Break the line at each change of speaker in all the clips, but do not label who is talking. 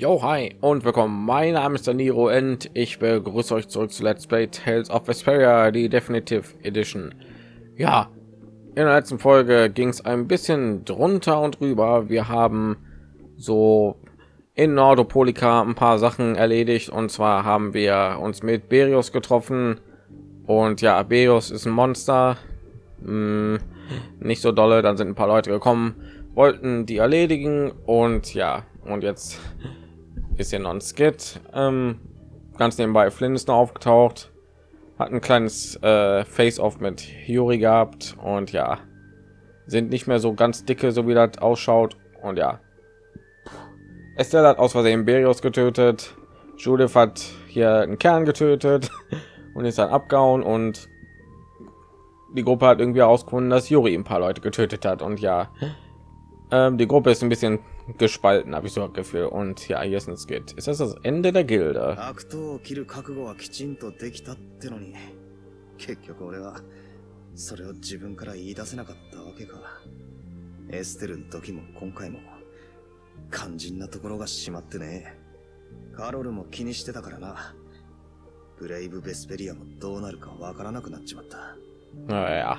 Yo, hi und willkommen. Mein Name ist Daniro und ich begrüße euch zurück zu Let's Play Tales of Vesperia, die Definitive Edition. Ja, in der letzten Folge ging es ein bisschen drunter und drüber. Wir haben so in Nordopolika ein paar Sachen erledigt und zwar haben wir uns mit Berius getroffen und ja, Berius ist ein Monster. Hm, nicht so dolle, dann sind ein paar Leute gekommen, wollten die erledigen und ja, und jetzt ist hier noch ein Skit. Ähm, ganz nebenbei Flynn ist noch aufgetaucht, hat ein kleines äh, Face-off mit Yuri gehabt und ja, sind nicht mehr so ganz dicke, so wie das ausschaut. Und ja, Estelle hat aus Versehen Berios getötet. Judith hat hier einen Kern getötet und ist dann abgehauen und die Gruppe hat irgendwie ausgefunden, dass Yuri ein paar Leute getötet hat und ja, ähm, die Gruppe ist ein bisschen gespalten, habe ich so ein Gefühl. Und ja, hier ist ein Skit. Ist das das Ende der Gilde?
悪党を切る覚悟はきちんとできたってのに結局俺はそれを自分から言い出せなかったわけかエステルの時も今回も肝心なところがしまってねカロルも気にしてたからなブレイブ・ベスペリアもどうなるかわからなくなっちまった
Naja.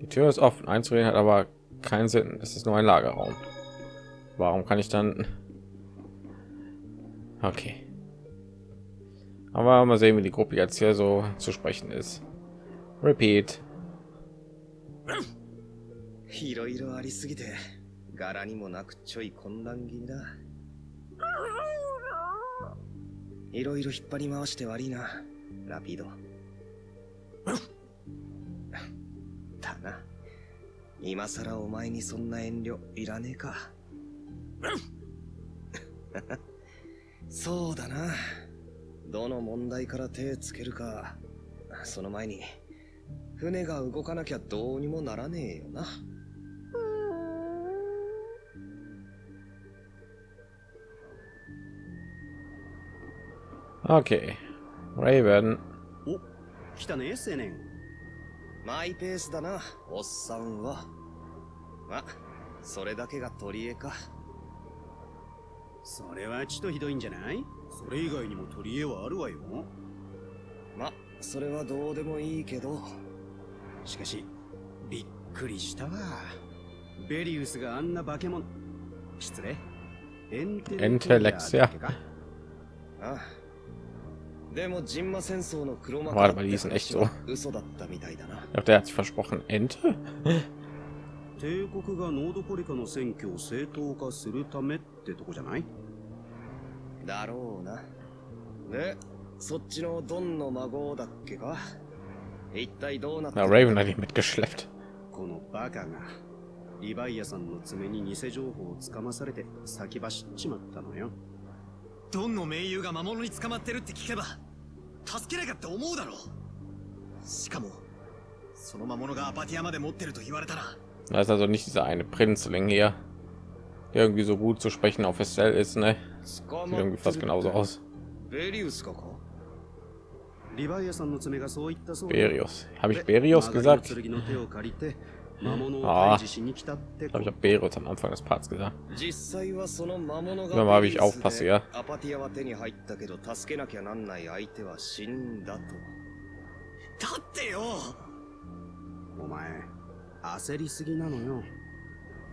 Die Tür ist offen. Einzureden hat aber keinen Sinn. Es ist nur ein Lagerraum. Warum kann ich dann? Okay. Aber mal sehen, wie die Gruppe jetzt hier so zu sprechen ist. Repeat.
いろいろありすぎて柄にもなくちょい混乱気味だいろいろ引っ張り回して悪いなラピードだ な今さらお前にそんな遠慮いらねえかそうだなどの問題から手つけるかその前に船が動かなきゃどうにもならねえよな
Okay. Raven.
お来たね青年
マイペースだなおっさんは。まそれだけが取り柄か。
それはちとひどいんじゃない？それ以外にも取り柄はあるわよ。
まそれはどうでもいいけど。
しかしびっくりしたわ。ベリウスがあんな化け物失礼。エンテ
エンテレクシア
ああでもジンマ戦争の黒幕
Warte mal, die sind echt so.
嘘だったみたいだな
Ich glaube, der hat sich versprochen. Ente?
帝国がノードポリカの選挙を正当化するためってとこじゃない？
だろうなでそっちのドンの孫だっけか？一体どうなった
Raven hat ihn mitgeschleppt.
このバカがリヴァイアさんの爪に偽情報をつかまされて先走っちまったのよ
ドンの盟友が魔物に捕まってるって聞けば助けなきゃって思うだろうしかもその魔物がアパティアまで持ってると言われたら
Da ist also nicht dieser eine Prinzling hier, der irgendwie so gut zu sprechen auf Estelle ist, ne? Sieht irgendwie fast genauso aus.
ベリウスかか
リヴァイアさんの爪がそう言ったそうだ
Berios. Habe ich
で
Berios
マガリ
gesagt?
の剣の手を借りて魔物を
あー
退治しに来たって
Ich habe Berios am Anfang des Parts gesagt.
実際はその魔物が
Immer mal, wie ich aufpasse, ja.
アパティアは手に入ったけど助けなきゃなんない相手は死んだと。
だってよ。
お前焦りすぎなのよ。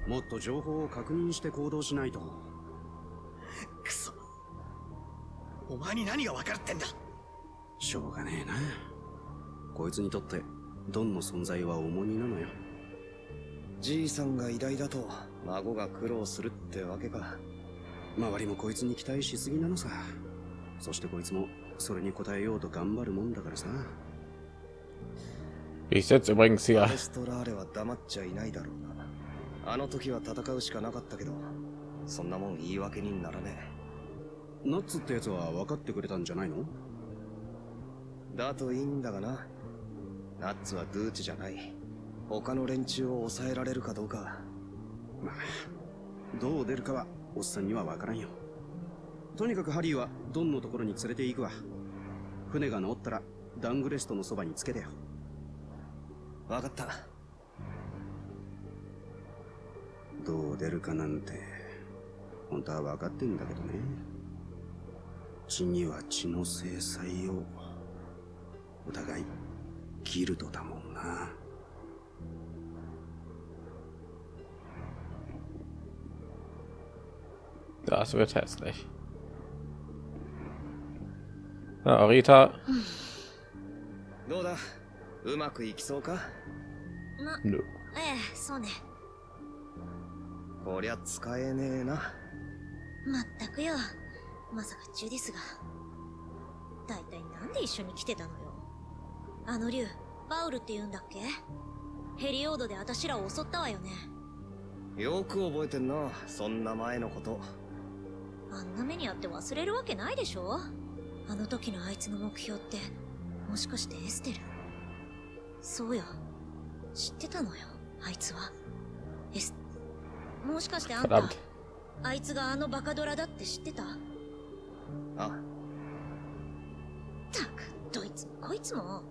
もっと情報を確認して行動しないと。
クソ。お前に何が分かるってんだ。
しょうがねえな。こいつにとってドンの存在は重荷なのよ
じいさんが偉大だと孫が苦労するってわけか。
周りもこいつに期待しすぎなのさ。そしてこいつもそれに応えようと頑張るもんだからさ。
Ich sitze übrigens
ア
hier.
レストラーレは黙っちゃいないだろうなあの時は戦うしかなかったけどそんなもん言い訳にならね
ナッツってやつは分かってくれたんじゃないの
えだといいんだがな。ナッツはドゥーチじゃない他の連中を抑えられるかどうか。
まあどう出るかはおっさんには分からんよ。とにかくハリーはドンのところに連れて行くわ。船が治ったらダングレストのそばにつけてよ
わかった。
どう出るかなんて本当は分かってんだけどね。血には血の制裁を。お互いギルドだもんな。
Das wird hässlich. Ja, Rita.
どうだうまくいきそうか.
ええそうね
こりゃ使えねえな
まったくよまさかジュディスが大体なんで一緒に来てたのよあの竜バウルって言うんだっけヘリオードで私らを襲ったわよね
よく覚えてんなそんな前のこと
あんな目にあって忘れるわけないでしょ？あの時のあいつの目標ってもしかしてエステル？そうよ。知ってたのよあいつは。エスもしかしてあんた.あいつがあのバカドラだって知ってた？
あ。
たくどいつもこいつも。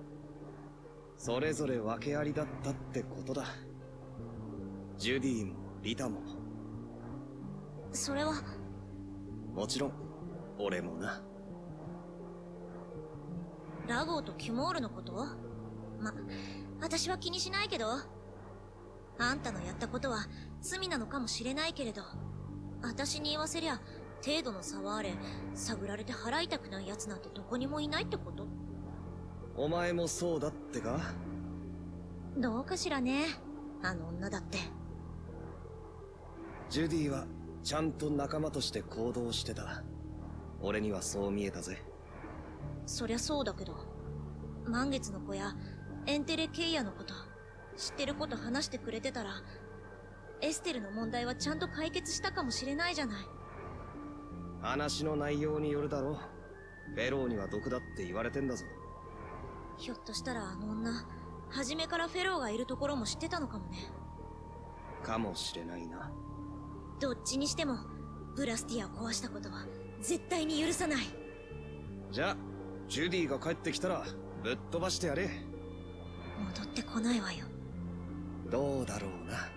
それぞれ訳ありだったってことだ。ジュディもリタも。
それは
もちろん俺もな。
ラゴーとキュモールのこと？ま、私は気にしないけど。あんたのやったことは罪なのかもしれないけれど。私に言わせりゃ程度の差はあれ探られて払いたくない奴なんてどこにもいないってこと？
お前もそうだってか？
どうかしらね。あの女だって。
ジュディはちゃんと仲間として行動してた。俺にはそう見えたぜ。
そりゃそうだけど満月の子やエンテレケイヤのこと知ってること話してくれてたらエステルの問題はちゃんと解決したかもしれないじゃない。
話の内容によるだろフェローには毒だって言われてんだぞ。
ひょっとしたらあの女初めからフェローがいるところも知ってたのかもね。
かもしれないな
どっちにしてもブラスティアを壊したことは絶対に許さない。
じゃあジュディが帰ってきたらぶっ飛ばしてやれ。
戻ってこないわよ。
どうだろうな。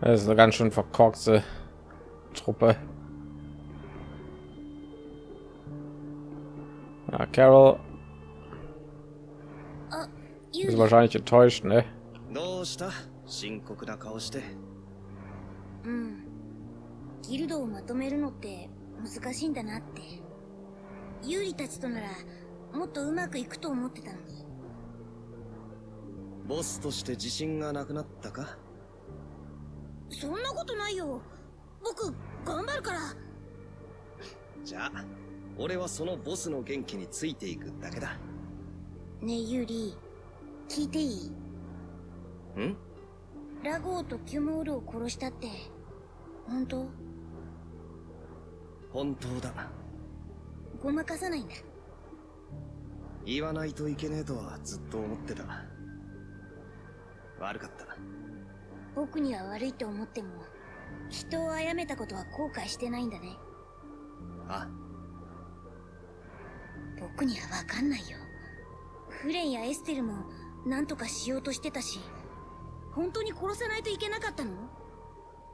Das ist eine ganz schön verkorkste Truppe. Ja, Carol. Ist wahrscheinlich enttäuscht, ne?
どうした深刻な顔して。
うん。ギルドをまとめるのって難しいんだなって。ユーリたちとならもっとうまくいくと思ってたのに。
ボスとして自信がなくなったか？
そんなことないよ。僕頑張るから。
じゃあ俺はそのボスの元気についていくだけだ。
ねえユーリ聞いていい？
ん？
ラゴーとキュモールを殺したって。本当？
本当だ。
ごまかさないんだ
言わないといけねえとはずっと思ってた。悪かった。
僕には悪いと思っても人を殺めたことは後悔してないんだね。
あ。
僕にはわかんないよ。フレンやエステルも何とかしようとしてたし本当に殺さないといけなかったの？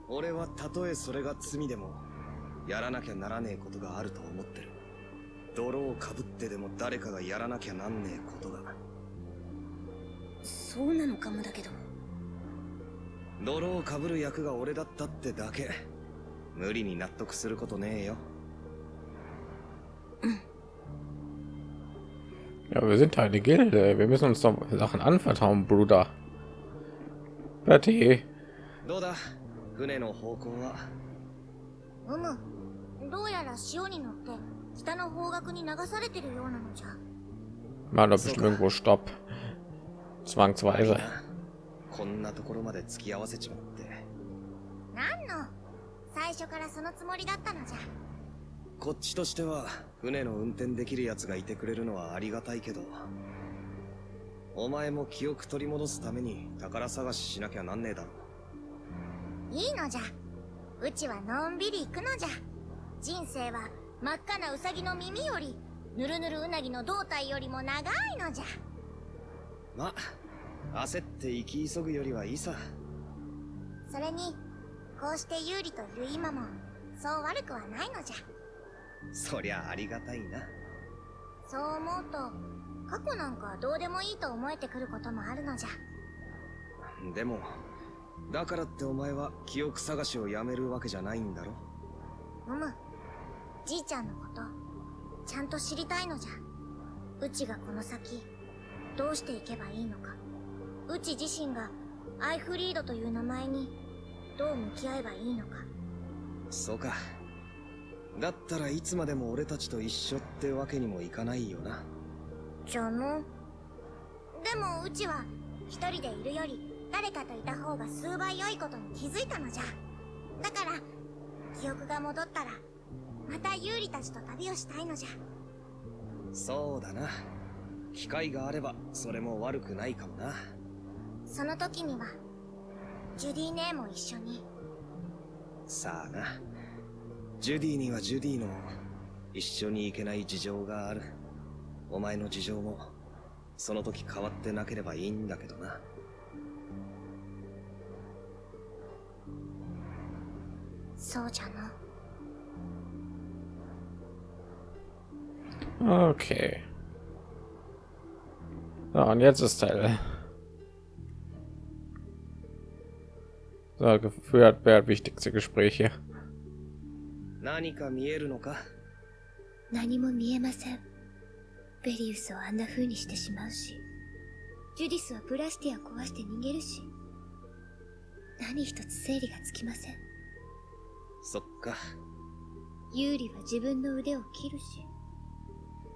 俺はたとえそれが罪でもやらなきゃならねえことがあると思ってる。泥をかぶってでも誰かがやらなきゃなんねえことだ。
そうなのかもだけど。
泥をかぶる役が俺だったってだけ。無理に納得することねえよ。
Ja, wir sind halt eine Gilde. Wir müssen uns doch Sachen anvertrauen, Bruder. Betty.
どうだ？船の方向は？
うむ。どうやら潮に乗って北の方角に流されてるようなのじゃ。
Mal doch bestimmt irgendwo Stopp. Zwangsweise.
こんなところまで付き合わせちまって。
何の？最初からそのつもりだったのじゃ。
こっちとしては船の運転できるやつがいてくれるのはありがたいけどお前も記憶取り戻すために宝探ししなきゃなんねえだろ。
いいのじゃ。うちはのんびり行くのじゃ。人生は真っ赤なウサギの耳よりぬるぬるうなぎの胴体よりも長いのじゃ。
ま焦って生き急ぐよりはいいさ。
それにこうして有利といる今もそう悪くはないのじゃ。
そりゃありがたいな。
そう思うと過去なんかどうでもいいと思えてくることもあるのじゃ。
でも、だからってお前は記憶探しをやめるわけじゃないんだろ？
うむじいちゃんのことちゃんと知りたいのじゃ。うちがこの先どうしていけばいいのか。うち自身がアイフリードという名前にどう向き合えばいいのか。
そうか。だったらいつまでも俺たちと一緒ってわけにもいかないよな。
じゃのでもうちは一人でいるより誰かといた方が数倍良いことに気づいたのじゃだから記憶が戻ったらまた有利たちと旅をしたいのじゃ
そうだな。機会があれば、それも悪くないかもな。
その時にはジュディ姉も一緒に
さあな。ジュディにはジュディの一緒に行けない事情がある。お前の事情も、その時変わってなければいいんだけどな。
そうじゃな
Okay. So, und jetzt ist Teil. So, geführt wer wichtigste Gespräche.
何か見えるのか
何も見えませんベリウスをあんな風にしてしまうしジュディスはブラスティア壊して逃げるし何一つ整理がつきません
そっか。
ユーリは自分の腕を切るし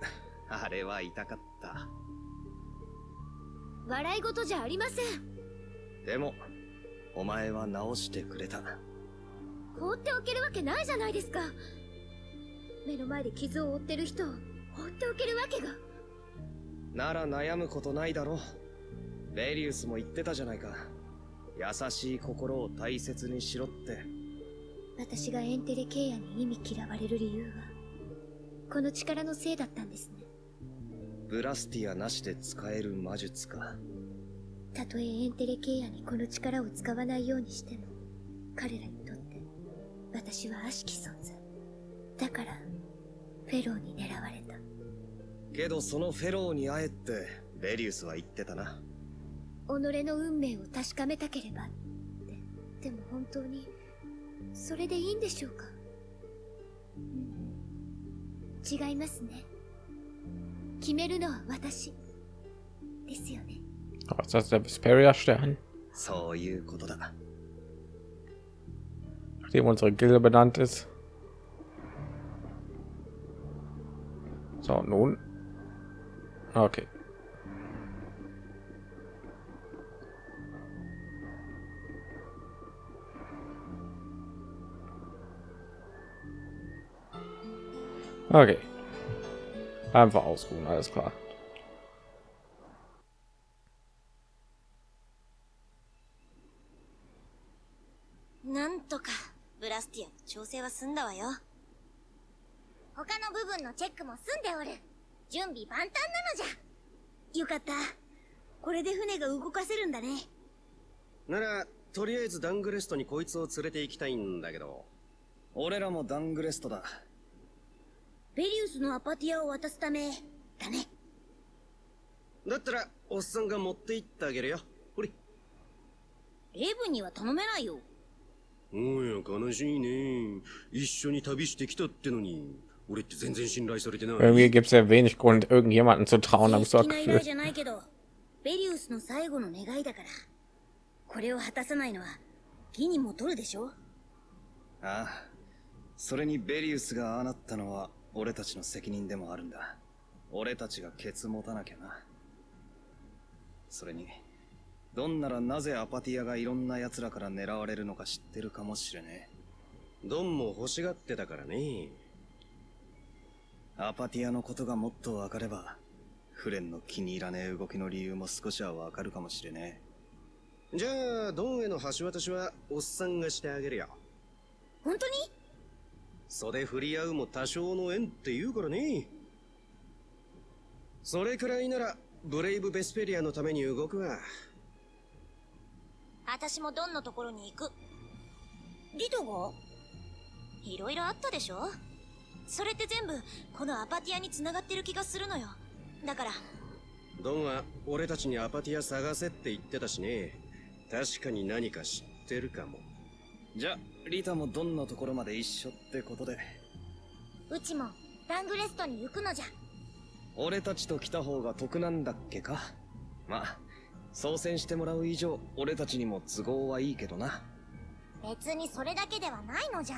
あれは痛かった。
笑い事じゃありません
でも、お前は直してくれた。
放っておけるわけないじゃないですか目の前で傷を負ってる人を放っておけるわけが
なら悩むことないだろう。ベリウスも言ってたじゃないか。優しい心を大切にしろって。
私がエンテレケイアに意味嫌われる理由はこの力のせいだったんですね
ブラスティアなしで使える魔術か。
たとえエンテレケイアにこの力を使わないようにしても彼らにとって私は悪しき存在だからフェローに狙われた
けどそのフェローに会えって、ベリウスは言ってたな。
己の運命を確かめたければでも本当にそれでいいんでしょうか？うん違いますね決めるのは私ですよね
Oh, ist das der Vesperia-Stern?
そういうことだ。
Nachdem unsere Gilde benannt ist. So, nun. Okay. Okay. Einfach ausruhen, alles klar.
なんとかブラスティアの調整は済んだわよ
他の部分のチェックも済んでおる準備万端なのじゃ
よかった。これで船が動かせるんだね。
なら、とりあえずダングレストにこいつを連れて行きたいんだけど。
俺らもダングレストだ。
ベリウスのアパティアを渡すため、だね。
だったら、おっさんが持って行ってあげるよ。ほれ。
レイブンには頼めないよ。
おや、悲しいね。一緒に旅してきたってのに。俺って全然信頼されてない。
Irgendwie gibt es ja wenig Grund, irgendjemanden zu trauen, habe ich so Gefühl.
ベリウスの最後の願いだから。これを果たさないのは、義にも取るでしょ
ああ。それにベリウスがああなったのは、俺たちの責任でもあるんだ。俺たちがケツ持たなきゃな。それに、どんならなぜアパティアがいろんな奴らから狙われるのか知ってるかもしれね
ドンも欲しがってたからね。
え。アパティアのことがもっとわかれば、フレンの気に入らねえ動きの理由も少しはわかるかもしれね
じゃあ、ドンへの橋渡しは、おっさんがしてあげるよ。
本当に？
袖振り合うも多少の縁って言うからね。それくらいなら、ブレイブ・ベスペリアのために動くわ。
私もドンのところに行く
リトが？
いろいろあったでしょ？それって全部このアパティアに繋がってる気がするのよ。だから。
ドンは俺たちにアパティア探せって言ってたしね。確かに何か知ってるかも。
じゃリタもどんなところまで一緒ってことで。
うちもダングレストに行くのじゃ。
俺たちと来た方が得なんだっけか。まあ操船してもらう以上俺たちにも都合はいいけどな。
別にそれだけではないのじゃ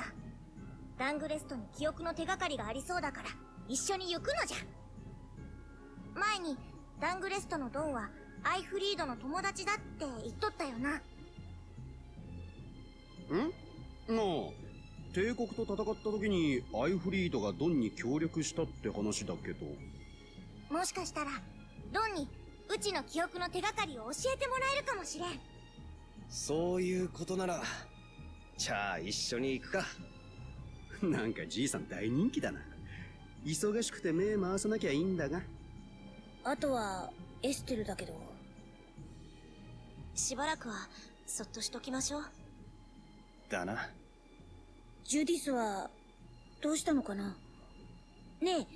ダングレストに記憶の手がかりがありそうだから一緒に行くのじゃ。前にダングレストのドンはアイフリードの友達だって言っとったよな。ん？
もう帝国と戦った時にアイフリードがドンに協力したって話だけど。
もしかしたらドンにうちの記憶の手がかりを教えてもらえるかもしれん。
そういうことならじゃあ一緒に行くか
なんかじいさん大人気だな。忙しくて目回さなきゃいいんだが。
あとはエステルだけど。
しばらくはそっとしときましょう。
だな。
ジュディスはどうしたのかな？ねえ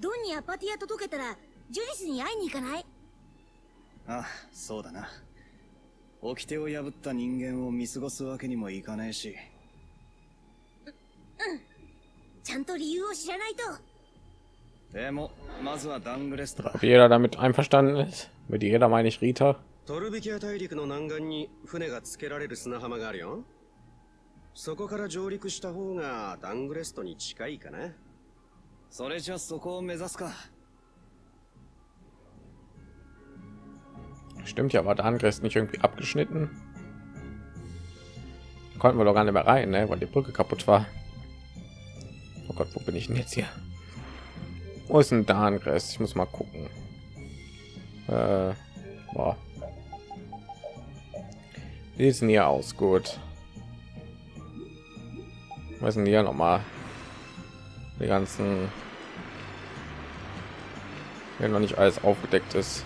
ドンにアパティア届けたらジュディスに会いに行かない？
あそうだな。掟を破った人間を見過ごすわけにもいかねえし
ちゃんと理由を知らないと
でもまずはダングレストだ
Ob jeder damit einverstanden ist? Mit jeder meine ich Rita.
トルビキア大陸の南岸に船がつけられる砂浜があるよそこから上陸した方がダングレストに近いかな
それじゃそこを目指すか
Stimmt ja, war der Angriff nicht irgendwie abgeschnitten? Da konnten wir doch gar nicht mehr rein, ne? weil die Brücke kaputt war. Gott, wo bin ich denn jetzt hier? Wo ist denn der Angriff? Ich muss mal gucken. Äh, boah. Wie sieht's denn hier aus? Gut. Was sind hier noch mal? Die ganzen wenn noch nicht alles aufgedeckt ist.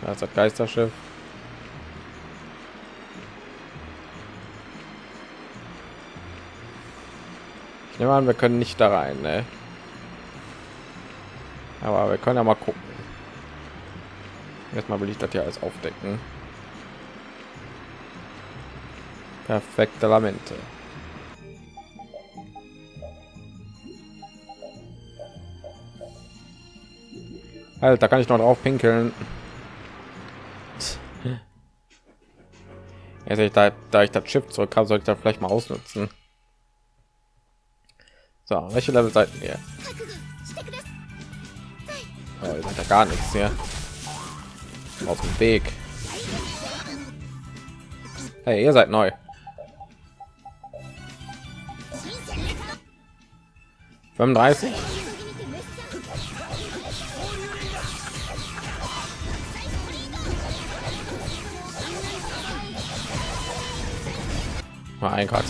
Da ist Geisterschiff. Ich nehme an, wir können nicht da rein, ne? Aber wir können ja mal gucken. Erstmal will ich das hier alles aufdecken. Perfekte Lamente. Alter, kann ich noch drauf pinkeln? Jetzt, da, da ich das Schiff zurück habe, sollte ich da vielleicht mal ausnutzen. So, welche Level seid ihr? Oh, ihr seid ja gar nichts hier. Auf dem Weg. Hey, ihr seid neu. Fünfunddreißig. Mein Gott.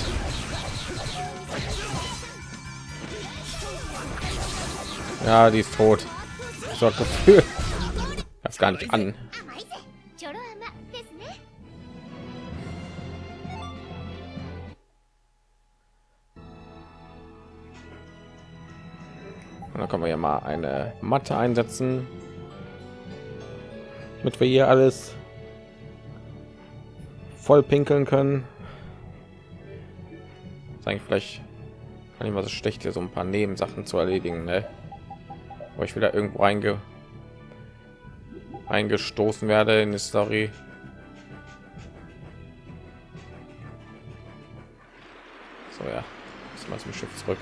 Ja, die ist tot. So Gefühl. Das gar nicht an. Und dann können wir ja mal eine Matte einsetzen, damit wir hier alles voll pinkeln können. Sagen vielleicht kann ich mal so schlecht hier so ein paar Nebensachen zu erledigen. Ne? Wo ich wieder irgendwo einge eingestoßen werde in die Story. So ja, jetzt mal zum Schiff zurück.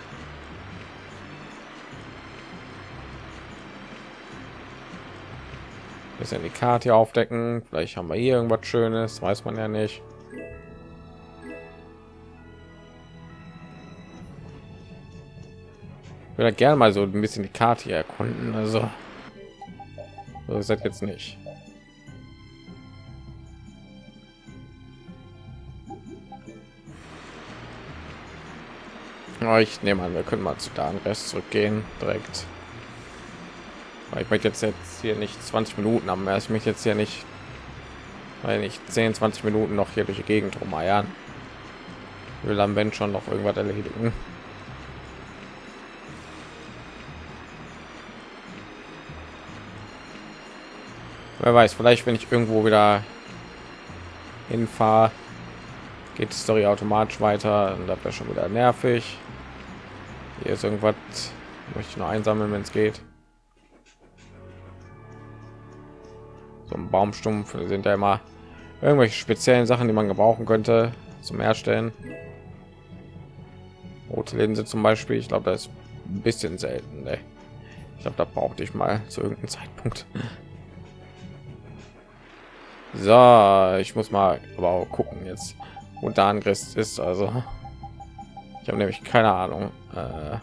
bisschen die Karte aufdecken. Vielleicht haben wir hier irgendwas Schönes, weiß man ja nicht. Ich würde gerne mal so ein bisschen die Karte hier erkunden. Also, so ist das jetzt nicht. Aber ich nehme an, wir können mal zu da Rest zurückgehen direkt. Ich möchte jetzt jetzt hier nicht 20 Minuten haben. Ich möchte jetzt hier nicht weil nicht 10 20 minuten noch hier durch die gegend rumeiern will am wenn schon noch irgendwas erledigen wer weiß vielleicht wenn ich irgendwo wieder hinfahre geht die story automatisch weiter und das wäre schon wieder nervig. Hier ist irgendwas möchte ich nur einsammeln wenn es geht. So ein baumstumpf sind ja immer irgendwelche speziellen sachen die man gebrauchen könnte zum herstellen. Rote linse zum beispiel ich glaube das ist ein bisschen selten ne? ich glaube da brauchte ich mal zu irgendeinem zeitpunkt so ich muss mal aber auch gucken jetzt und da angriff ist also. Ich habe nämlich keine ahnung äh,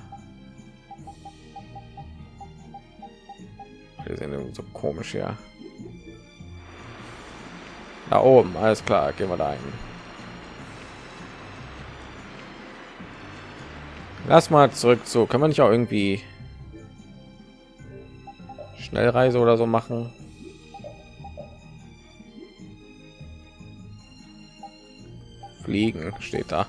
wir sind so komisch ja da oben alles klar gehen wir da ein lass mal zurück zu kann man nicht auch irgendwie schnellreise oder so machen fliegen steht da.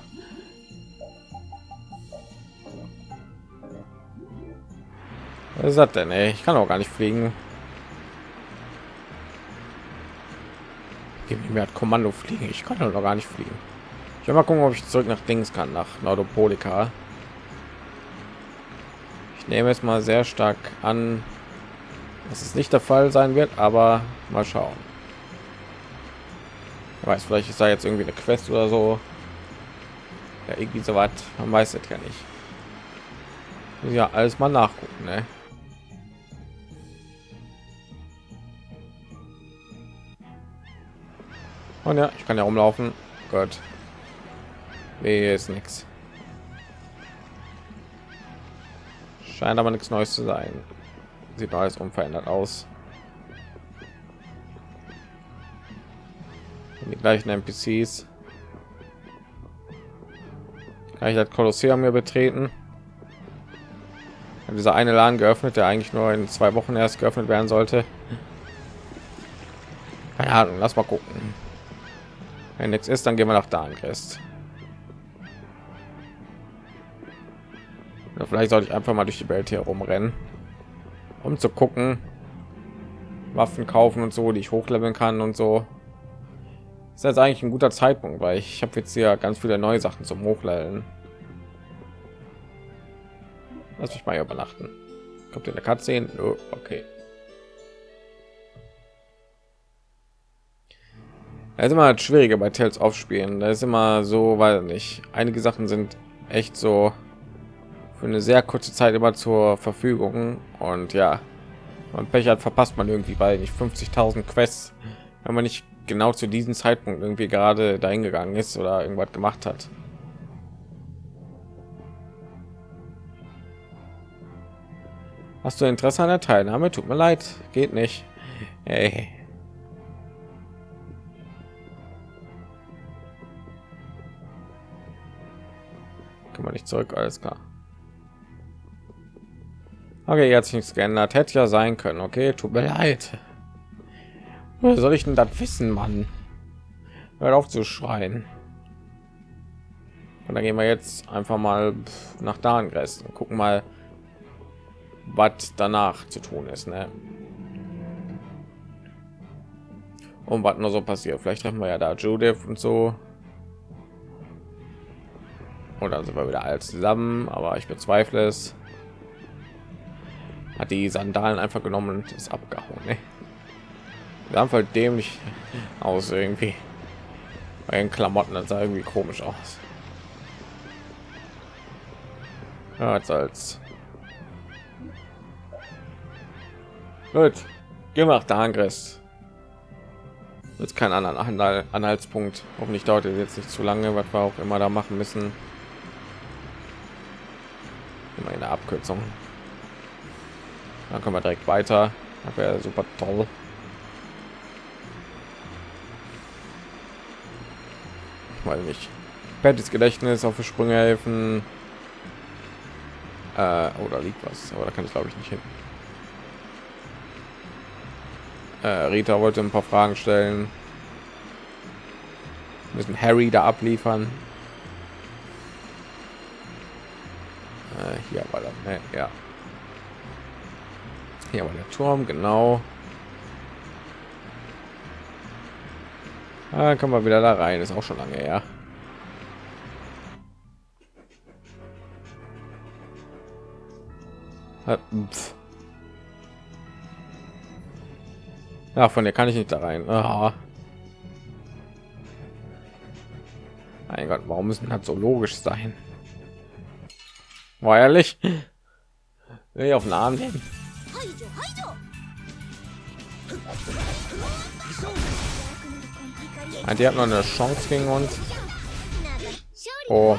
Was ist das denn ey? ich kann auch gar nicht fliegen. Gib mir kommando fliegen. Ich kann doch gar nicht fliegen. Ich will mal gucken ob ich zurück nach dings kann nach nordopolika. Ich nehme es mal sehr stark an dass es nicht der fall sein wird aber mal schauen weiß vielleicht ist da jetzt irgendwie eine quest oder so. Ja irgendwie so was man weiß es ja nicht. Ja alles mal nachgucken ne? und ja ich kann ja rumlaufen. Gott nee, ist nichts scheint aber nichts neues zu sein. Sieht alles unverändert aus gleichen NPCs. Kann ich das Kolosseum mir betreten? Dieser eine Laden geöffnet, der eigentlich nur in zwei Wochen erst geöffnet werden sollte. Keine Ahnung, lass mal gucken. Wenn nichts ist, dann gehen wir nach Darnkrest. Ja, vielleicht sollte ich einfach mal durch die Welt hier rumrennen, um zu gucken, Waffen kaufen und so, die ich hochleveln kann und so ist jetzt eigentlich ein guter Zeitpunkt, weil ich habe jetzt hier ganz viele neue Sachen zum Hochleveln. Lass mich mal übernachten. Kommt in der Cutscene? Oh, okay. Es ist immer schwieriger bei Tales aufspielen. Da ist immer so, weil nicht. Einige Sachen sind echt so für eine sehr kurze Zeit immer zur Verfügung und ja, man Pech hat, verpasst man irgendwie bei nicht 50.000 Quests, wenn man nicht genau zu diesem Zeitpunkt irgendwie gerade dahin gegangen ist oder irgendwas gemacht hat. Hast du Interesse an der Teilnahme? Tut mir leid, geht nicht. Hey. Kann man nicht zurück, alles klar. Okay, jetzt nichts geändert. Hätte ja sein können. Okay, tut mir leid. Woher soll ich denn das wissen, Mann? Hört auf zu schreien. Und dann gehen wir jetzt einfach mal nach Darngressen und gucken mal, was danach zu tun ist. Ne? Und was nur so passiert. Vielleicht treffen wir ja da Judith und so. Oder sind wir wieder alles zusammen, aber ich bezweifle es. Hat die Sandalen einfach genommen und ist abgehauen. Ne? Haben halt dämlich aus irgendwie. Bei den Klamotten das sah irgendwie komisch aus. Ja, als als. Gut. Wir nach der Angriff jetzt kein anderen Anhal Anhaltspunkt. Hoffentlich dauert es jetzt nicht zu lange was wir auch immer da machen müssen. Immer eine Abkürzung. Dann können wir direkt weiter. Das wäre super toll weil nicht Pattys Gedächtnis auf Sprünge helfen äh, oder liegt was aber da kann ich glaube ich nicht hin äh, Rita wollte ein paar Fragen stellen müssen Harry da abliefern. Äh, hier war das, ne? ja. Hier war der Turm, genau. Ah, kann man wieder da rein, ist auch schon lange her. Ja. Ja, von der kann ich nicht da rein. Aha. Mein Gott, warum müssen das so logisch sein? War ehrlich? Ich auf den Arm nehmen? Ah, die hat noch eine Chance gegen uns. Oh.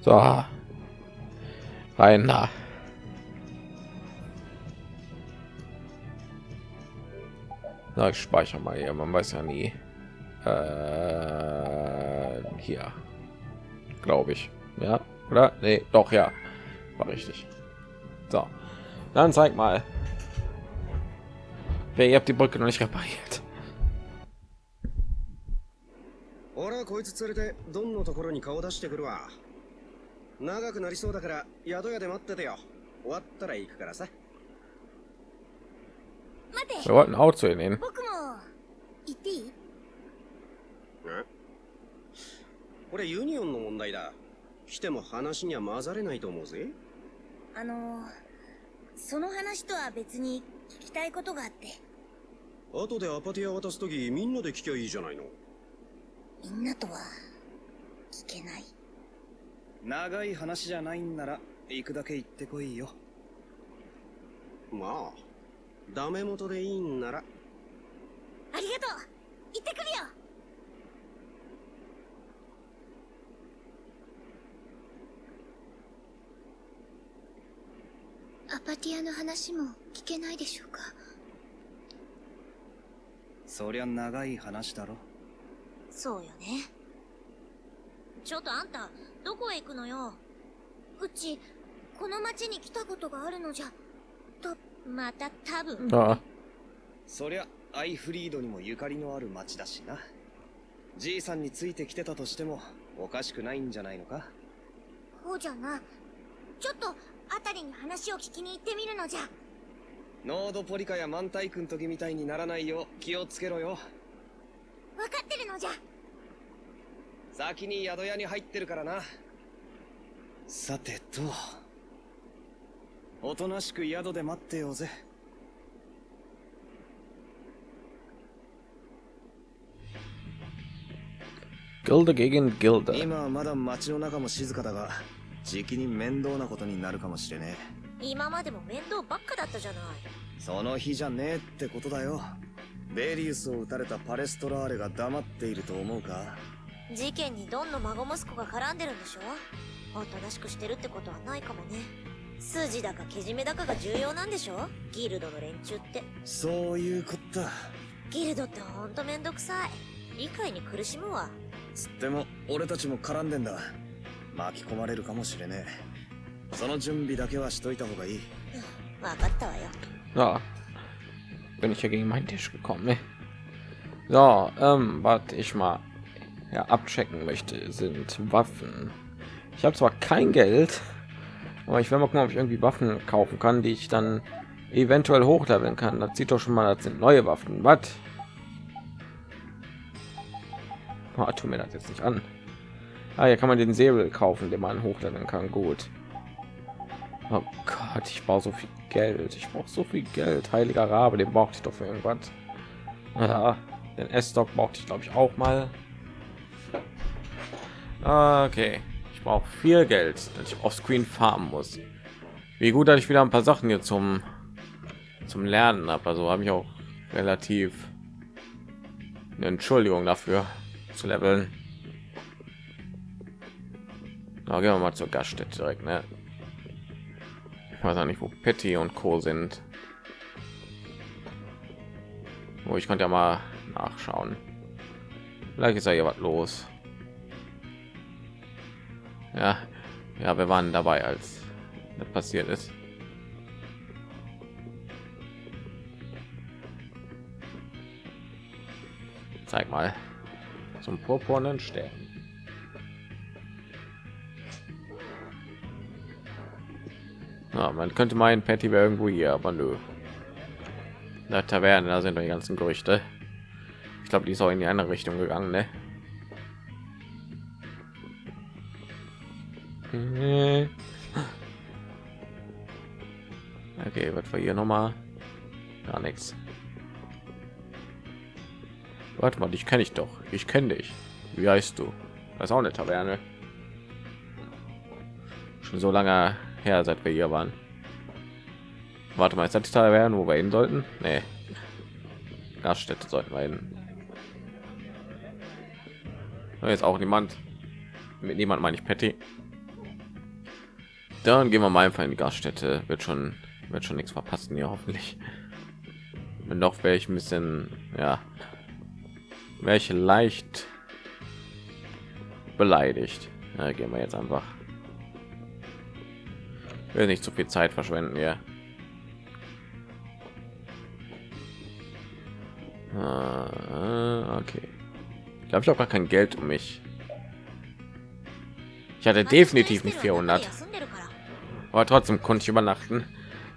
So. Rein da. Na, ich speichere mal hier, man weiß ja nie. Äh, hier. Glaube ich. Ja, oder? Nee, doch, ja. War richtig. So. Dann zeig mal. Wer ihr habt die Brücke noch nicht repariert.
俺はこいつ連れてドンのところに顔出してくるわ長くなりそうだから宿屋で待っててよ終わったら行くからさ
待って
Wir wollten auch zu ihnen.
僕も行っていい
これユニオンの問題だ来ても話には混ざれないと思うぜ
あのその話とは別に聞きたいことがあって
後でアパティア渡す時みんなで聞きゃいいじゃないの。
みんなとは聞けない。
長い話じゃないんなら行くだけ行ってこいよ。
まあダメ元でいいんなら。
ありがとう。行ってくるよ。
アパティアの話も聞けないでしょうか？
そりゃ長い話だろ。
そうよね。ちょっとあんたどこへ行くのよ？
うちこの町に来たことがあるのじゃ。
また多分。
Ja.
そりゃアイフリードにもゆかりのある町だしな。じいさんについてきてたとしてもおかしくないんじゃないのか？
ほうじゃな。ちょっとあたりに話を聞きに行ってみるのじゃ
ノードポリカやマンタイ君時みたいにならないよう気をつけろよ。
分かってるのじゃ。
先に宿屋に入ってるからな。さてとおとなしく宿で待ってようぜ.今はまだ町の中も静かだがじきに面倒なことになるかもしれね
今までも面倒ばっかだったじゃない。
えその日じゃねえってことだよ。ベリウスを撃たれたパレストラーレが黙っていると思うか？
事件にドンの孫息子が絡んでるんでしょ？おとなしくしてるってことはないかもね。筋だかけじめだかが重要なんでしょ？ギルドの連中って。
そういうこった。
ギルドってほんとめんどくさい。理解に苦しむわ。
つっても俺たちも絡んでんだ。巻き込まれるかもしれねえ その準備だけはしといた方がいい
わかったわよ
So. Bin ich hier gegen meinen Tisch gekommen, ne? So, ähm, was ich mal ja, abchecken möchte, sind Waffen. Ich habe zwar kein Geld, aber ich will mal gucken, ob ich irgendwie Waffen kaufen kann, die ich dann eventuell hochleveln kann. Das sieht doch schon mal, das sind neue Waffen. Was? Oh, tu mir das jetzt nicht an. Ah, hier kann man den Säbel kaufen, den man hochleveln kann. Gut. Oh Gott, ich brauche so viel Geld. Ich brauche so viel Geld. Heiliger Rabe, den brauchte ich doch für irgendwas. Ja, den S-Stock brauchte ich glaube ich auch mal. Okay, ich brauche viel Geld, dass ich auf Screen farmen muss. Wie gut, dass ich wieder ein paar Sachen hier zum zum Lernen habe. Also habe ich auch relativ eine Entschuldigung dafür zu leveln. Na, gehen wir mal zur Gaststätte direkt, ne? Weiß auch nicht, wo Petty und Co. sind. Wo ich könnte ja mal nachschauen. Vielleicht ist ja hier was los. Ja, ja, wir waren dabei, als das passiert ist. Zeig mal. Zum purpurnen Stern. Ja, man könnte meinen, Patty wäre irgendwo hier, aber nö. Der Taverne, da sind die ganzen Gerüchte. Ich glaube, die ist auch in die andere Richtung gegangen, ne? Okay, was war hier noch mal? Gar nichts. Warte mal, dich kenne ich doch. Ich kenne dich. Wie heißt du? Das ist auch eine Taverne. Schon so lange her, seit wir hier waren. Warte mal, ist das die Taverne, wo wir hin sollten? Nee. Gaststätte sollten wir hin. Jetzt auch niemand. Mit niemand meine ich Patty. Dann gehen wir mal einfach in die Gaststätte. Wird schon, wird schon nichts verpassen hier hoffentlich. Wenn doch wäre ich ein bisschen, ja, welche leicht beleidigt. Ja, gehen wir jetzt einfach. Will nicht zu viel Zeit verschwenden ja. Ah, okay. Ich glaube, ich habe gar kein Geld um mich. Ich hatte definitiv nicht 400. Aber trotzdem konnte ich übernachten.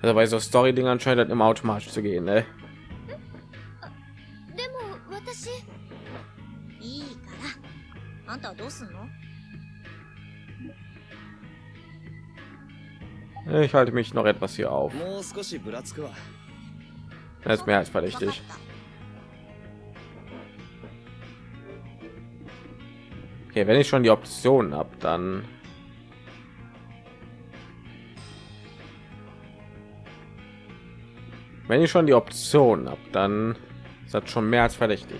Also bei so Story Dingen anscheinend immer automatisch zu gehen, ne? Ich halte mich noch etwas hier auf. Das ist mehr als verdächtig. Okay, wenn ich schon die Optionen habe, dann wenn ich schon die Option habe, dann ist das schon mehr als verdächtig.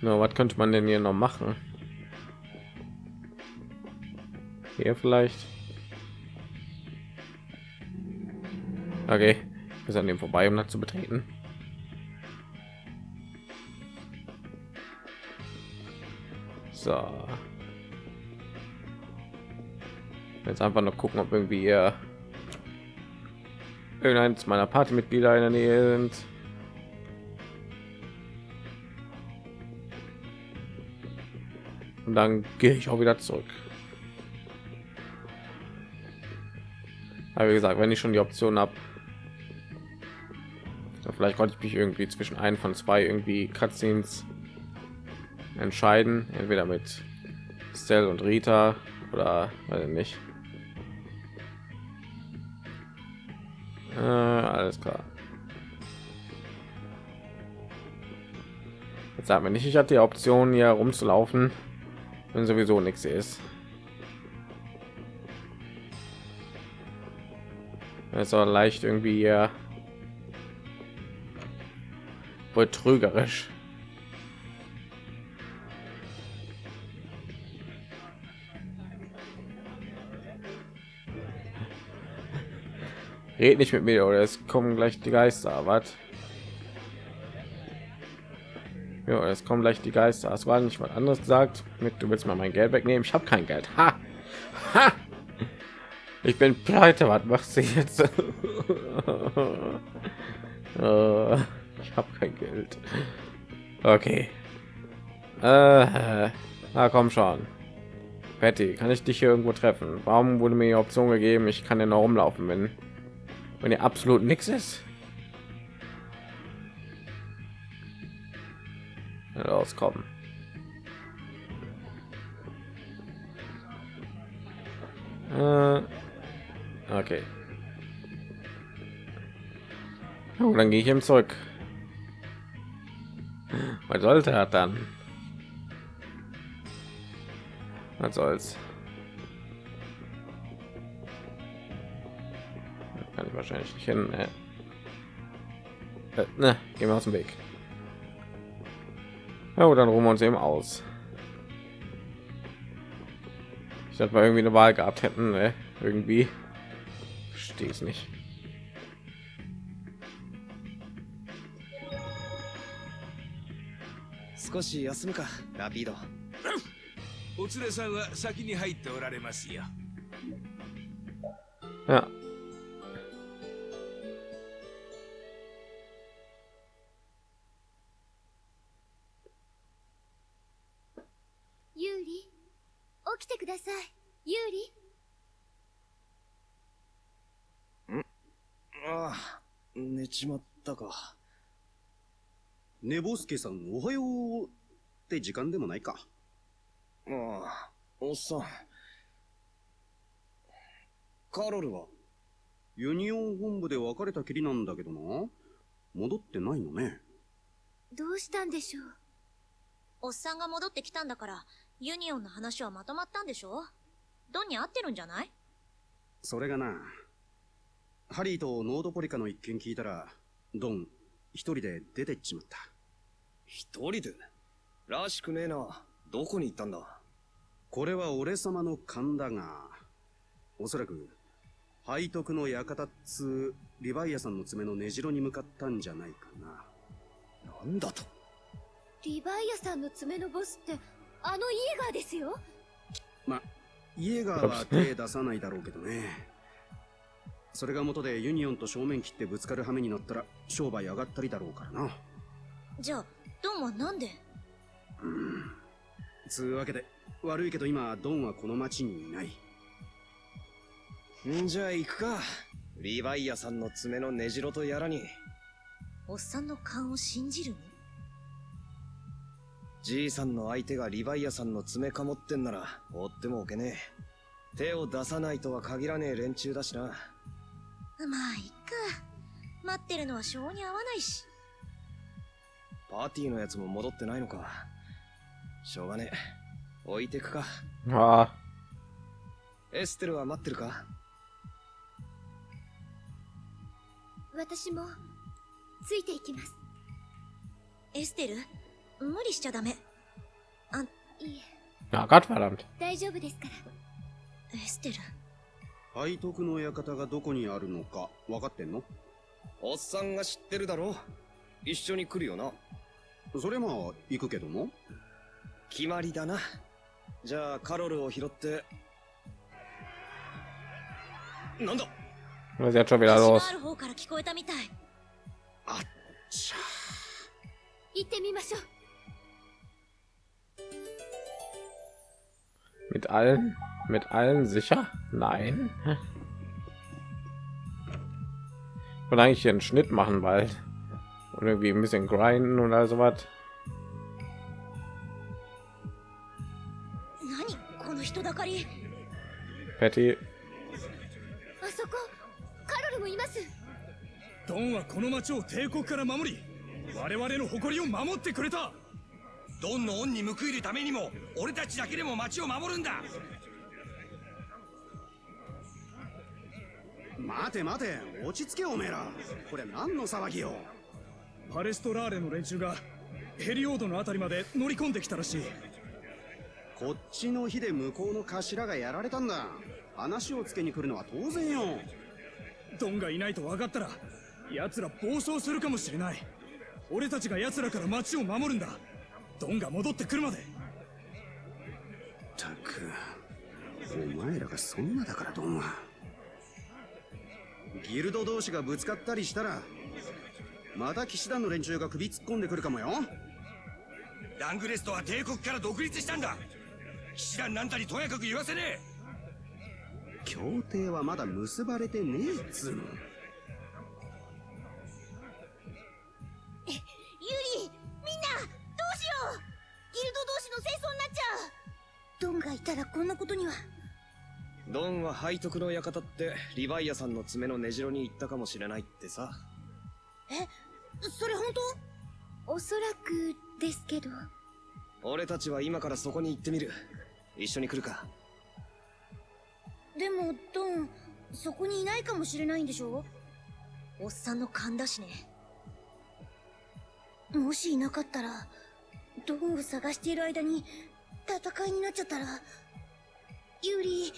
Na, was könnte man denn hier noch machen? Hier vielleicht. Okay, ich muss an dem vorbei, um das zu betreten. So. Jetzt einfach noch gucken, ob irgendwie hier irgendeins meiner Partymitglieder in der Nähe sind. Und dann gehe ich auch wieder zurück. Aber wie gesagt, wenn ich schon die Option habe, vielleicht konnte ich mich irgendwie zwischen einen von zwei irgendwie Cutscenes entscheiden, entweder mit Stell und Rita oder weiß ich nicht. Äh, alles klar. Jetzt sagen wir nicht, ich hatte die Option hier rumzulaufen, wenn sowieso nichts ist. Es war leicht irgendwie hier betrügerisch. Red nicht mit mir oder es kommen gleich die Geister. Was? Ja, es kommen gleich die Geister. Es war nicht was anderes gesagt. Mit du willst mal mein Geld wegnehmen. Ich habe kein Geld. Ha! Ha! Ich bin pleite. Was machst du jetzt? Äh, ich habe kein Geld. Okay. Äh, na komm schon. Patty, kann ich dich hier irgendwo treffen? Warum wurde mir die Option gegeben? Ich kann ja noch rumlaufen, wenn wenn ihr absolut nichts ist. Rauskommen. Äh, okay. Oh, dann gehe ich ihm zurück. Was sollte er dann? Was soll's? kann ich wahrscheinlich nicht hin. Äh. Äh, ne, gehen wir aus dem Weg. Ja, dann ruhen wir uns eben aus. Ich hätte mal irgendwie eine Wahl gehabt hätten, ne? irgendwie. Stehe es nicht.
少し休むかラピード
お連れさんは先に入っておられますよ
Ja,
ださい。ユーリ？
ああ、寝ちまったか。
寝ぼすけさんおはようって時間でもないか。
ああ、おっさん。カロルは
ユニオン本部で別れたきりなんだけどな。戻ってないのね。
どうしたんでしょう？
おっさんが戻ってきたんだから、ユニオンの話はまとまったんでしょ？ドンに合ってるんじゃない？
それがなハリーとノードポリカの一件聞いたらドン一人で出てっちまった。
一人で？らしくねえな。どこに行ったんだ？
これは俺様の勘だがおそらく背徳の館っつうリヴァイアサンの爪の根城に向かったんじゃないかな。
なんだと？
リヴァイアさんの爪のボスってあのイエガーですよ。
まイエガーは手出さないだろうけどね。それが元でユニオンと正面切ってぶつかる羽目になったら商売上がったりだろうからな。
じゃあ、ドンはなんで？
うん。つうわけで悪いけど今ドンはこの町にいない。
んじゃあ行くか。リヴァイアさんの爪の根城とやらに。
おっさんの勘を信じるの？
じいさんの相手がリヴァイアさんの爪かもってんなら追ってもおけねえ。手を出さないとは限らねえ連中だしな。
まあ、いっか。待ってるのは性に合わないし。
パーティーのやつも戻ってないのか。しょうがねえ。置いてくか。
Ah,
エステルは待ってるか？
私もついていきます
エステル？無理しちゃダメ。
いえ
ja, Gottverdammt.
大丈夫ですから
エステル。
背徳の館がどこにあるのか分かってんの？
おっさんが知ってるだろ一緒に来るよな。
それまあ行くけども
決まりだな。じゃあカロルを拾って。なんだ
？Was jetzt schon wieder los.
ある方から聞こえたみたい。
あっちゃ
行ってみましょう
Mit allen? Mit allen sicher? Nein. Ich wollte eigentlich hier einen Schnitt machen, weil und irgendwie ein bisschen grinden und all sowas.
何この人だかり。
Patty,
あそこカロルもいます
ドンはこの町を帝国から守り我々の誇りを守ってくれた ドンの恩に報いるためにも俺たちだけでも町を守るんだ。
待て待て落ち着けおめえら。これ何の騒ぎよ。
パレストラーレの連中がヘリオードのあたりまで乗り込んできたらしい。
こっちの日で向こうの頭がやられたんだ。話をつけに来るのは当然よ。
ドンがいないと分かったら奴ら暴走するかもしれない。俺たちが奴らから町を守るんだドンが戻ってくるまで。
たくお前らがそんなだからドンはギルド同士がぶつかったりしたらまた騎士団の連中が首突っ込んでくるかもよ。
ラングレストは帝国から独立したんだ。騎士団なんたにとやかく言わせねえ。
協定はまだ結ばれてねえっつうの
ルド同士の戦争になっちゃうドンがいたらこんなことには
ドンは背徳の館ってリヴァイアさんの爪の根城に行ったかもしれないってさ。
それ本
おそらくですけど
俺たちは今からそこに行ってみる。一緒に来るか。
当でもドンそこにいないかもしれないんでしょ？
おっさんの勘だしね。
もしいなかったらドンを探している間に戦いになっちゃったらユリ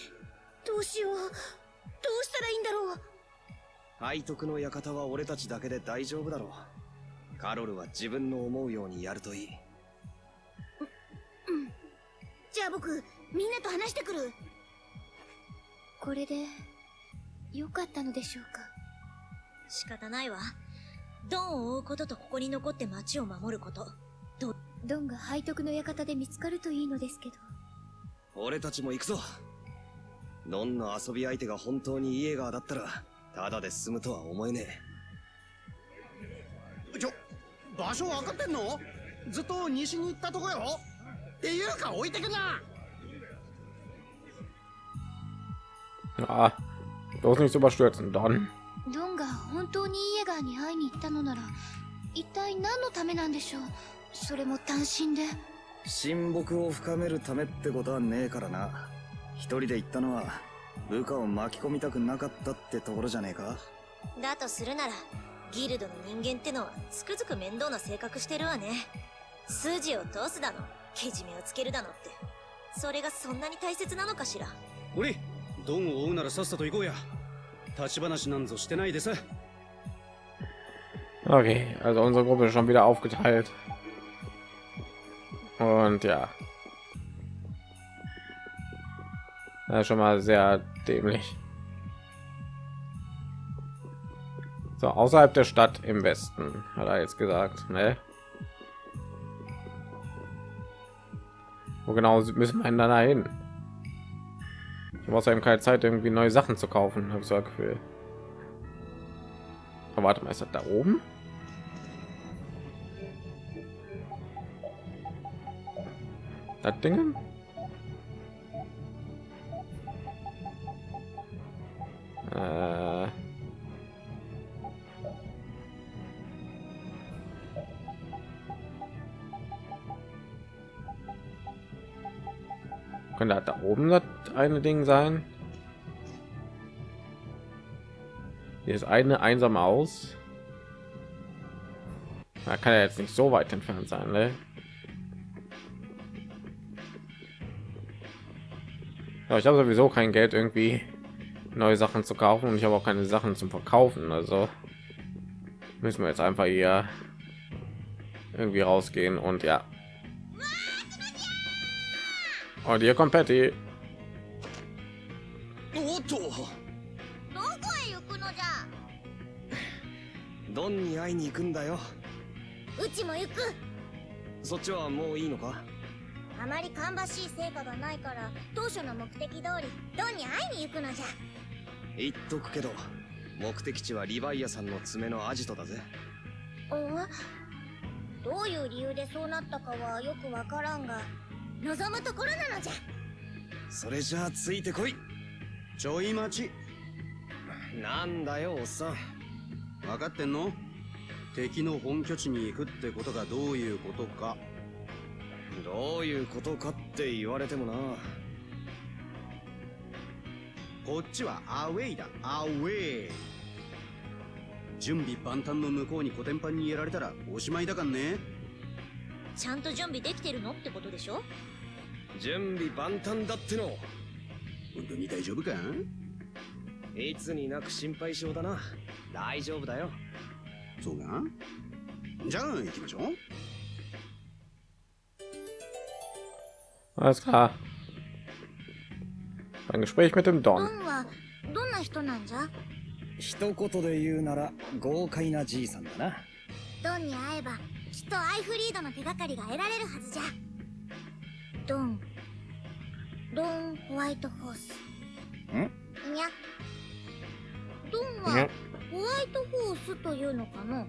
どうしようどうしたらいいんだろう
背徳の館は俺たちだけで大丈夫だろう。カロルは自分の思うようにやるといい。
じゃあ僕みんなと話してくる
これで良かったのでしょうか
仕方ないわ。ドンを追うこととここに残って町を守ること。
ドンが背徳の館で見つかるといいのですけど。
俺たちも行くぞ。どんな遊び相手が本当にイエーガーだったらただで済むとは思えね
ちょ場所分かってんの？ずっと西に行ったとこよ。っていうか置いてくな。
Ah, bloß nicht so überstürzen. Dann.
ドンが本当にイエガーに会いに行ったのなら一体何のためなんでしょう？それも単身で？
え親睦を深めるためってことはねえからな。一人で行ったのは部下を巻き込みたくなかったってところじゃねえか。
だとするならギルドの人間ってのはつくづく面倒な性格してるわね。筋を通すだのけじめをつけるだのって。それがそんなに大切なのかしら。
おりドンを追うならさっさと行こうや。立ち話なんぞしてないでさ。
Okay, also unsere Gruppe ist schon wieder aufgeteilt. Und ja. Schon mal sehr dämlich. So, außerhalb der Stadt im Westen, hat er jetzt gesagt, ne? Wo genau müssen wir denn hin? Ich habe außerdem keine Zeit, irgendwie neue Sachen zu kaufen, habe ich so ein Gefühl. Aber warte mal, ist das da oben? Das Ding? Äh. Könnte das da oben das eine Ding sein? Hier ist eine einsame aus. Da kann er jetzt nicht so weit entfernt sein, ne? Ja, ich habe sowieso kein Geld irgendwie neue Sachen zu kaufen und ich habe auch keine Sachen zum Verkaufen. Also müssen wir jetzt einfach hier irgendwie rausgehen und ja. Und hier kommt Patty.
おっと
どこへ行くのじゃ
ドンに会いに行くんだよ
うちも行く
そっちはもういいのか
あまり芳しい成果がないから当初の目的通りドンに会いに行くのじゃ。
言っとくけど目的地はリヴァイアさんの爪のアジトだぜ。
お？どういう理由でそうなったかはよくわからんが望むところなのじゃ。
それじゃあついてこい。
ちょい待ち。
なんだよおっさん。
分かってんの？敵の本拠地に行くってことがどういうことか
どういうことかって言われてもな。
こっちはアウェイだ。アウェイ。準備万端の向こうにコテンパンにやられたらおしまいだかんね。
ちゃんと準備できてるのってことでしょ？
準備万端だっての。
本当に大丈夫か？
いつになく心配性だな。大丈夫だよ。
そうか？じゃあ行きましょう
Alles klar. Ein Gespräch mit dem
ド
Don.
どんな人なんじゃ
一言で言うなら豪快なじいさんだな。
ドンに会えばきっとアイフリードの手がかりが得られるはずじゃ。ドンドンホワイトホース
ん
にゃドンは
ね
ホワイトホースというのかな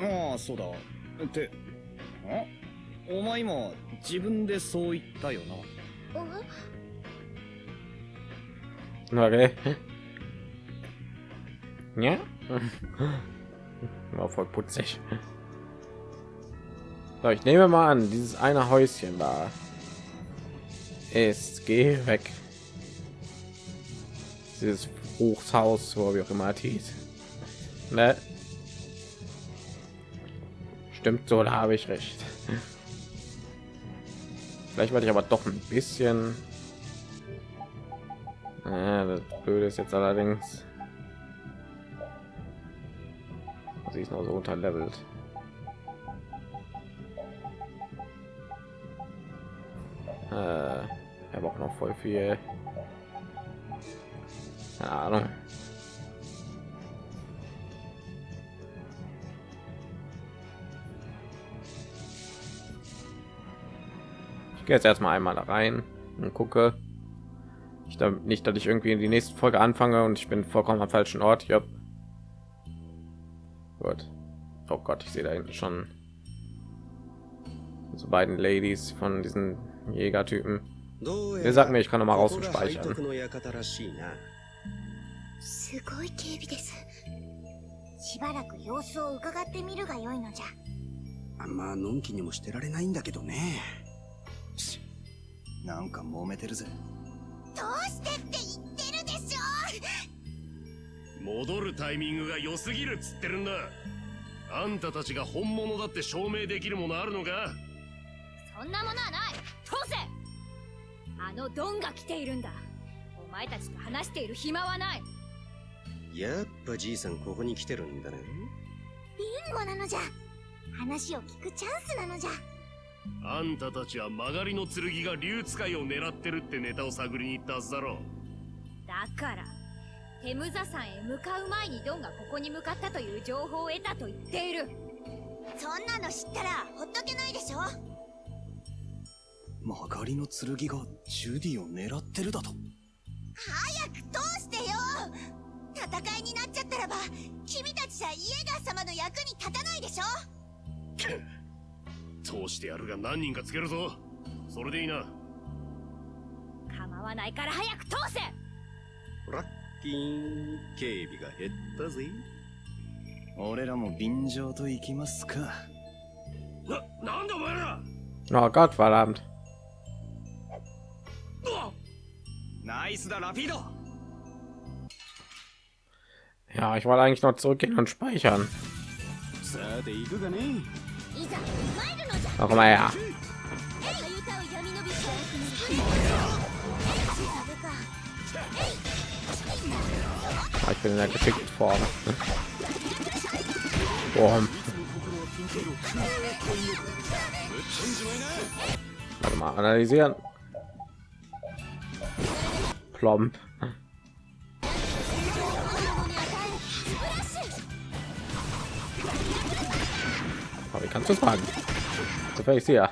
ああそうだってんお前今自分でそう言ったよな
え
Okay. Ja. War voll putzig. So, ich nehme mal an, dieses eine Häuschen da ist. Geh weg. Dieses Hochhaus, wo wie auch immer es hieß. Ne? Stimmt so, da habe ich recht. Vielleicht werde ich aber doch ein bisschen ja, das Blöde ist jetzt allerdings, sie ist noch so unterlevelt. Äh, er braucht noch voll viel. Keine Ahnung. gehe jetzt erstmal einmal da rein. und gucke. Ich da nicht, dass ich irgendwie in die nächste Folge anfange und ich bin vollkommen am falschen Ort. Ja. Gut. Oh Gott, ich sehe da hinten schon so beiden Ladies von diesen Jägertypen. Er sagt mir, ich kann noch mal raus und speichern.
すごい警備ですしばらく様子を伺ってみるがよいのじゃ
あんまのんきにもしてられないんだけどね
なんか揉めてるぜ。
どうしてって言ってるでしょ
戻るタイミングが良すぎるっつってるんだ。あんたたちが本物だって証明できるものあるのか？
そんなものはない。通せ。あのドンが来ているんだ。お前たちと話している暇はない。
やっぱじいさんここに来てるんだね。
ビンゴなのじゃ。話を聞くチャンスなのじゃ
あんたたちは曲がりの剣が竜使いを狙ってるってネタを探りに行ったはずだろ
だからテムザ山へ向かう前にドンがここに向かったという情報を得たと言っている。
そんなの知ったらほっとけないでしょ。
曲がりの剣がジュディを狙ってるだと。
早く通してよ。戦いになっちゃったらば君たちじゃイエガー様の役に立たないでしょ
通してやるが何人かつけるぞ。それでいいな。
構わないから早く通せ。
ラッキー警備が減ったぜ。
俺らも便乗と行きますか。
ななんだお前ら。
Oh Gott, verdammt.
ナイスだラピード。
Ja, ich wollte eigentlich noch zurückgehen und speichern. Auch mal ja. Ich bin in der geschickten Form. Boom. Warte mal, analysieren. Plomp. kannst du fragen. Sofern ich
sehe. Ja.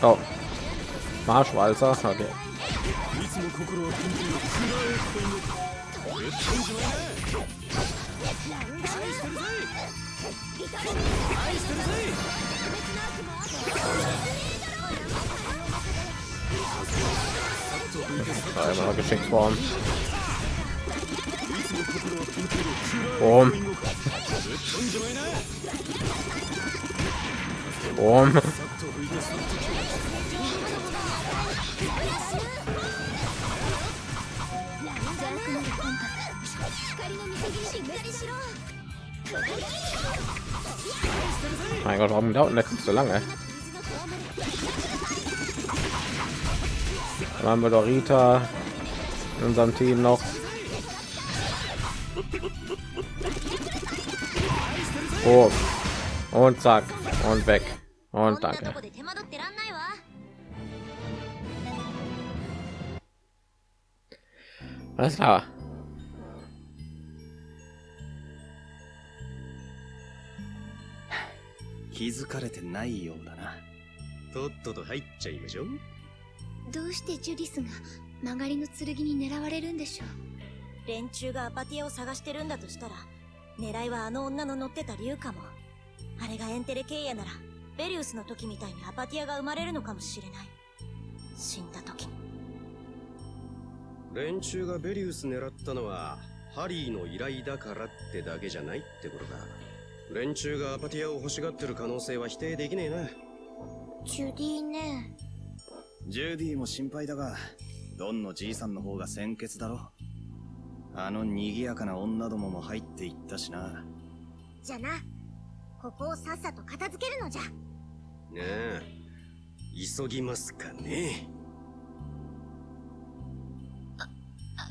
So. Oh. Marschwalzer, okay.
Einmal geschickt worden. Boom. Boom. ゃない愛してるぜ愛してるぜ
Da immer noch geschickt worden. Boom. Boom. Mein Gott, warum dauert das so lange? Dann haben wir doch Rita in unserem Team noch. Oh. Und zack. Und weg.
こん
Und
なと
danke. Alles klar.
気づかれてないようだな。
とっとと入っちゃいましょう。
どうしてジュディスが曲がりの剣に狙われるんでしょう？
連中がアパティアを探してるんだとしたら狙いはあの女の乗ってた竜かも。あれがエンテレケイヤならベリウスの時みたいにアパティアが生まれるのかもしれない。死んだ時。に
連中がベリウス狙ったのはハリーの依頼だからってだけじゃないってことだ。連中がアパティアを欲しがってる可能性は否定できねえな。
ジュディね。
ジュディも心配だがドンのじいさんの方が先決だろ。あの賑やかな女どもも入っていったしな。
じゃな。ここをさっさと片付けるのじゃ。
なあ急ぎますかね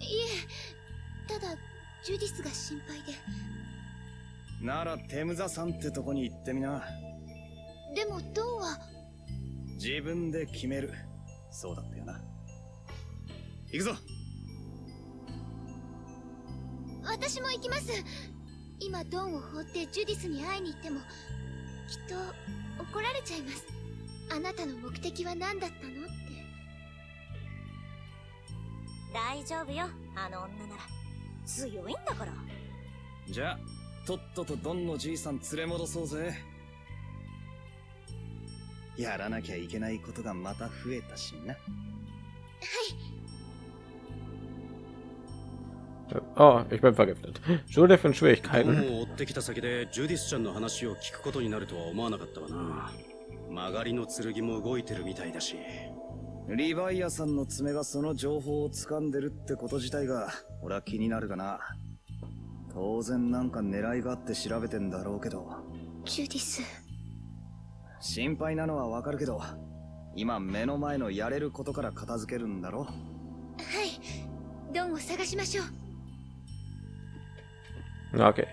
えただジュディスが心配で。
ならテムザさんってとこに行ってみな。
でもドンは？
自分で決める。そうだったよな。行くぞ。
私も行きます。今ドンを放ってジュディスに会いに行ってもきっと怒られちゃいます。あなたの目的は何だったの？
大丈夫よあの女なら。強いんだから。
じゃあとっととドンのじいさん連れ戻そうぜ。やらなきゃいけないことがまた増えたしな。
Oh, ich bin vergiftet. Schule von
ド
Schwierigkeiten.
ンを追ってきた先でジュディスちゃんの話を聞くことになるとは思わなかったわな。曲がりの剣も動いてるみたいだし
リヴァイアさんの爪がその情報を掴んでるってこと自体が俺は気になるがな。当然なんか狙いがあって調べてんだろうけど。
ジュディス。
心配なのはわかるけど今目の前のやれることから片付けるんだろ？
はい。ドンを探しましょう。
Okay.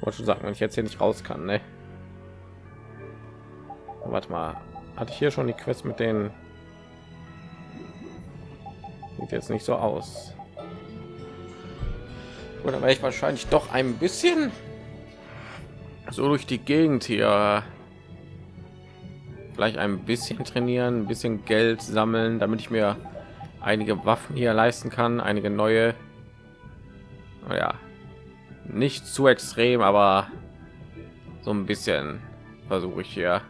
Wollte schon sagen, wenn ich jetzt hier nicht raus kann, ne? Warte mal, hatte ich hier schon die Quest mit den? Sieht jetzt nicht so aus. Oder werde ich wahrscheinlich doch ein bisschen so durch die Gegend hier vielleicht ein bisschen trainieren, ein bisschen Geld sammeln, damit ich mir einige Waffen hier leisten kann, einige neue ja nicht zu extrem aber so ein bisschen versuche ich hier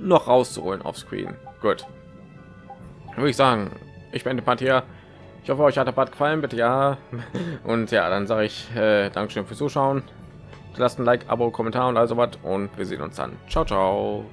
noch rauszuholen auf screen. Gut. Würde ich sagen ich bin part hier. Ich hoffe euch hat der part gefallen bitte ja. Und ja dann sage ich äh, dankeschön fürs zuschauen. Lasst ein like abo kommentar und also was und wir sehen uns dann. Ciao ciao